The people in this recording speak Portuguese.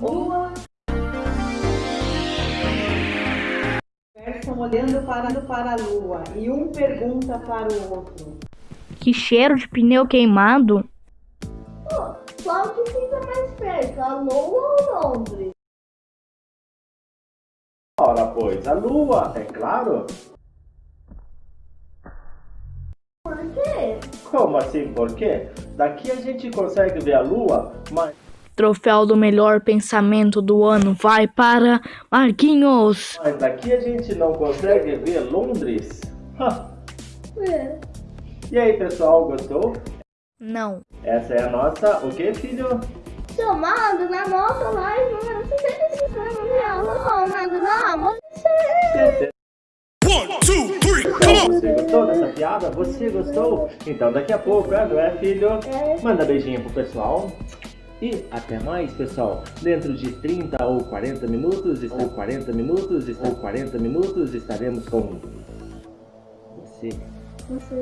Lua. Conversam olhando para, para a lua e um pergunta para o outro. Que cheiro de pneu queimado. Qual que fica mais perto, a Lua ou Londres? Ora, pois, a Lua, é claro. Por quê? Como assim, por quê? Daqui a gente consegue ver a Lua, mas... Troféu do melhor pensamento do ano vai para Marquinhos. Mas daqui a gente não consegue ver Londres. Ha. É. E aí, pessoal, gostou? Não. Essa é a nossa... O que, filho? Somado na nossa live número 65 real, somado na você. One, two, three, come on! Você gostou dessa piada? Você gostou? Então daqui a pouco, é, não é, filho? É. Manda beijinho pro pessoal. E até mais, pessoal. Dentro de 30 ou 40 minutos, ou 40 minutos, ou 40 minutos, estaremos com você. Você.